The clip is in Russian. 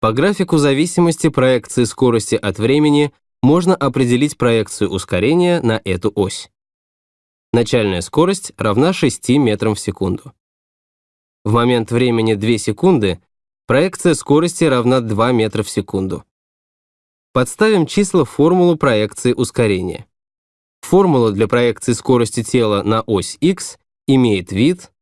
По графику зависимости проекции скорости от времени можно определить проекцию ускорения на эту ось. Начальная скорость равна 6 метрам в секунду. В момент времени 2 секунды проекция скорости равна 2 метра в секунду. Подставим числа в формулу проекции ускорения. Формула для проекции скорости тела на ось x имеет вид